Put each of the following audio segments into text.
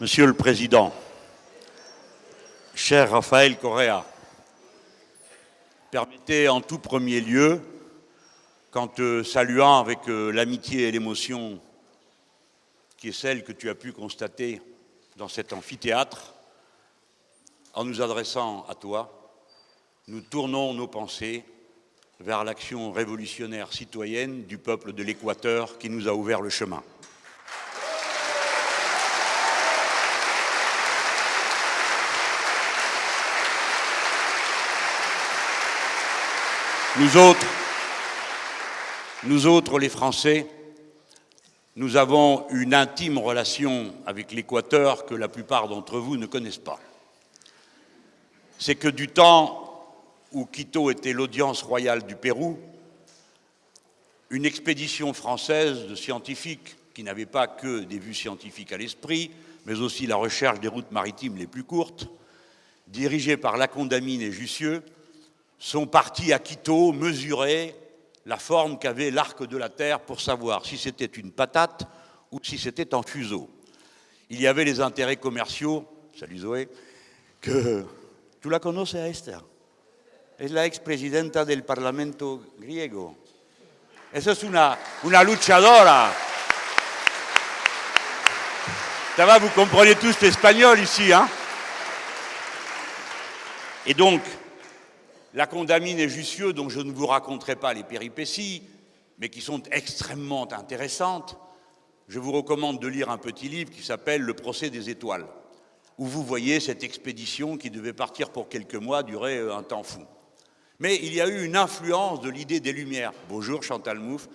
Monsieur le Président, cher Raphaël Correa, permettez en tout premier lieu, qu'en te saluant avec euh, l'amitié et l'émotion qui est celle que tu as pu constater dans cet amphithéâtre, en nous adressant à toi, nous tournons nos pensées vers l'action révolutionnaire citoyenne du peuple de l'Équateur qui nous a ouvert le chemin. Nous autres, nous autres, les Français, nous avons une intime relation avec l'Équateur que la plupart d'entre vous ne connaissent pas. C'est que du temps où Quito était l'audience royale du Pérou, une expédition française de scientifiques qui n'avaient pas que des vues scientifiques à l'esprit, mais aussi la recherche des routes maritimes les plus courtes, dirigée par Lacondamine et Jussieu, sont partis à Quito mesurer la forme qu'avait l'arc de la Terre pour savoir si c'était une patate ou si c'était un fuseau. Il y avait les intérêts commerciaux, salut Zoé, que tu la conoces a Esther? Es la ex-presidenta del Parlamento griego. Esa es una, una luchadora. Ça va, vous comprenez tous l'espagnol ici, hein? Et donc, la condamine et Jussieu, dont je ne vous raconterai pas les péripéties, mais qui sont extrêmement intéressantes, je vous recommande de lire un petit livre qui s'appelle Le procès des étoiles, où vous voyez cette expédition qui devait partir pour quelques mois, durer euh, un temps fou. Mais il y a eu une influence de l'idée des Lumières. Bonjour Chantal Mouffe.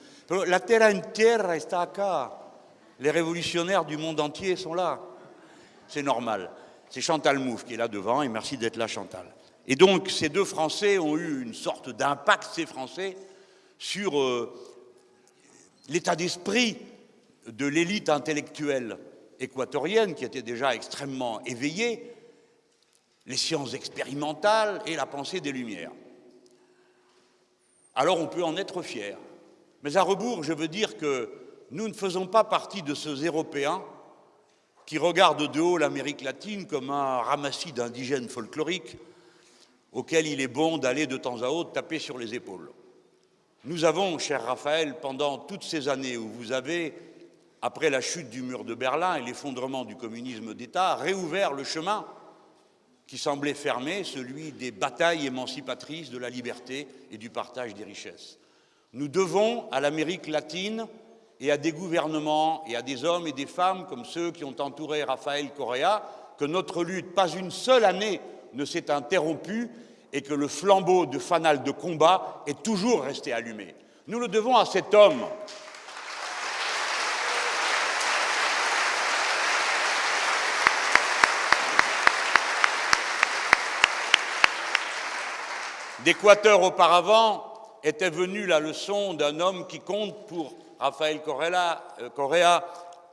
La terre entière está acá. Les révolutionnaires du monde entier sont là. C'est normal. C'est Chantal Mouffe qui est là devant, et merci d'être là Chantal. Et donc, ces deux Français ont eu une sorte d'impact, ces Français, sur euh, l'état d'esprit de l'élite intellectuelle équatorienne, qui était déjà extrêmement éveillée, les sciences expérimentales et la pensée des Lumières. Alors on peut en être fier. Mais à rebours, je veux dire que nous ne faisons pas partie de ceux Européens qui regardent de haut l'Amérique latine comme un ramassis d'indigènes folkloriques auquel il est bon d'aller de temps à autre taper sur les épaules. Nous avons, cher Raphaël, pendant toutes ces années où vous avez, après la chute du mur de Berlin et l'effondrement du communisme d'État, réouvert le chemin qui semblait fermé, celui des batailles émancipatrices de la liberté et du partage des richesses. Nous devons à l'Amérique latine et à des gouvernements et à des hommes et des femmes comme ceux qui ont entouré Raphaël Correa que notre lutte, pas une seule année ne s'est interrompu et que le flambeau de fanal de combat est toujours resté allumé. Nous le devons à cet homme D'Équateur auparavant était venue la leçon d'un homme qui compte pour Rafael euh, Correa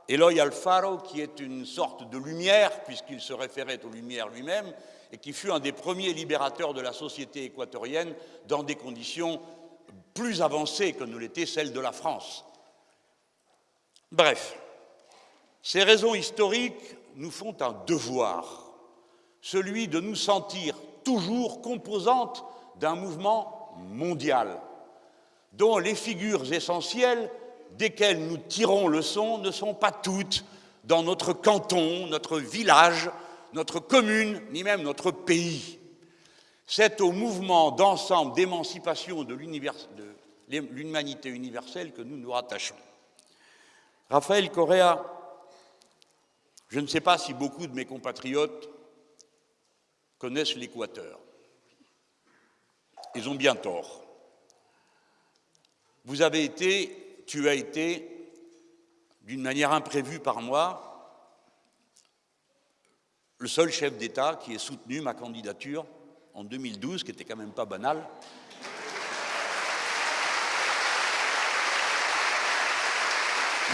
Eloy Alfaro, qui est une sorte de lumière, puisqu'il se référait aux lumières lui-même, et qui fut un des premiers libérateurs de la société équatorienne dans des conditions plus avancées que ne l'était celle de la France. Bref, ces raisons historiques nous font un devoir, celui de nous sentir toujours composantes d'un mouvement mondial, dont les figures essentielles desquelles nous tirons le son ne sont pas toutes dans notre canton, notre village, notre commune, ni même notre pays. C'est au mouvement d'ensemble d'émancipation de l'humanité universelle que nous nous rattachons. Raphaël Correa, je ne sais pas si beaucoup de mes compatriotes connaissent l'Équateur. Ils ont bien tort. Vous avez été, tu as été, d'une manière imprévue par moi, le seul chef d'État qui ait soutenu ma candidature en 2012, qui était quand même pas banal.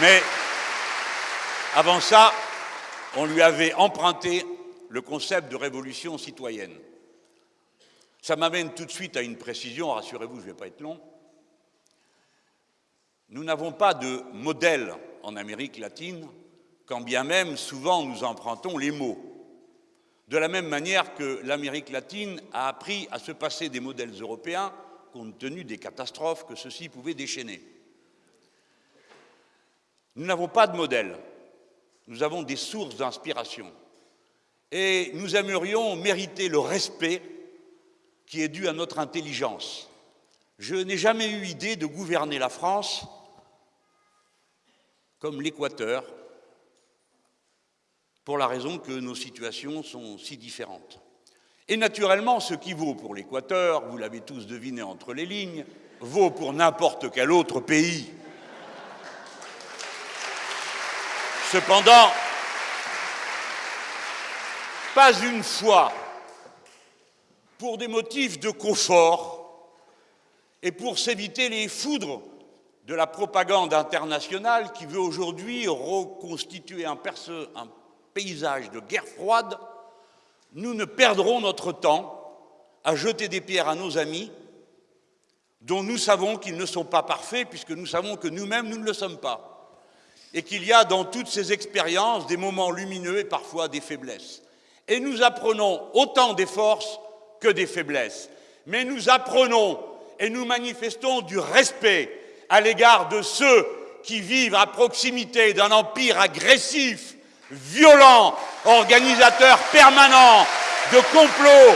Mais avant ça, on lui avait emprunté le concept de révolution citoyenne. Ça m'amène tout de suite à une précision, rassurez-vous, je ne vais pas être long. Nous n'avons pas de modèle en Amérique latine quand bien même souvent nous empruntons les mots. De la même manière que l'Amérique latine a appris à se passer des modèles européens compte tenu des catastrophes que ceux-ci pouvaient déchaîner. Nous n'avons pas de modèle, nous avons des sources d'inspiration. Et nous aimerions mériter le respect qui est dû à notre intelligence. Je n'ai jamais eu idée de gouverner la France comme l'Équateur, pour la raison que nos situations sont si différentes. Et naturellement, ce qui vaut pour l'Équateur, vous l'avez tous deviné entre les lignes, vaut pour n'importe quel autre pays. Cependant, pas une fois, pour des motifs de confort et pour s'éviter les foudres de la propagande internationale qui veut aujourd'hui reconstituer un, paysage de guerre froide, nous ne perdrons notre temps à jeter des pierres à nos amis dont nous savons qu'ils ne sont pas parfaits puisque nous savons que nous-mêmes nous ne le sommes pas et qu'il y a dans toutes ces expériences des moments lumineux et parfois des faiblesses. Et nous apprenons autant des forces que des faiblesses. Mais nous apprenons et nous manifestons du respect à l'égard de ceux qui vivent à proximité d'un empire agressif, violent, organisateur permanent de complots,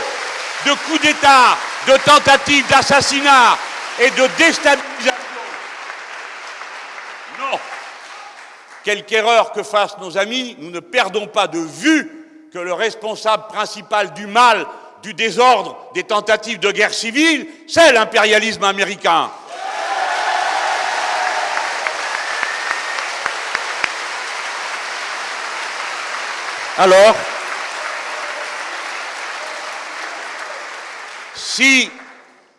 de coups d'État, de tentatives d'assassinat et de déstabilisation. Non Quelque erreur que fassent nos amis, nous ne perdons pas de vue que le responsable principal du mal, du désordre, des tentatives de guerre civile, c'est l'impérialisme américain. Alors, si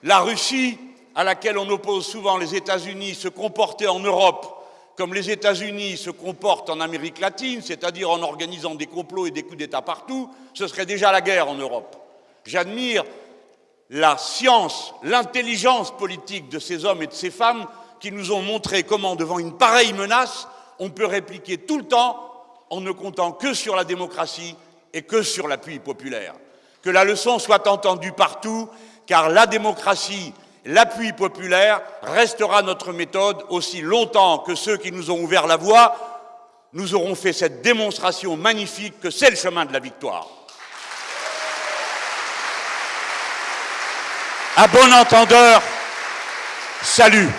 la Russie, à laquelle on oppose souvent les États-Unis, se comportait en Europe comme les États-Unis se comportent en Amérique latine, c'est-à-dire en organisant des complots et des coups d'État partout, ce serait déjà la guerre en Europe. J'admire la science, l'intelligence politique de ces hommes et de ces femmes qui nous ont montré comment, devant une pareille menace, on peut répliquer tout le temps en ne comptant que sur la démocratie et que sur l'appui populaire. Que la leçon soit entendue partout, car la démocratie, l'appui populaire restera notre méthode aussi longtemps que ceux qui nous ont ouvert la voie nous auront fait cette démonstration magnifique que c'est le chemin de la victoire. À bon entendeur, salut.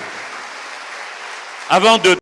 Avant de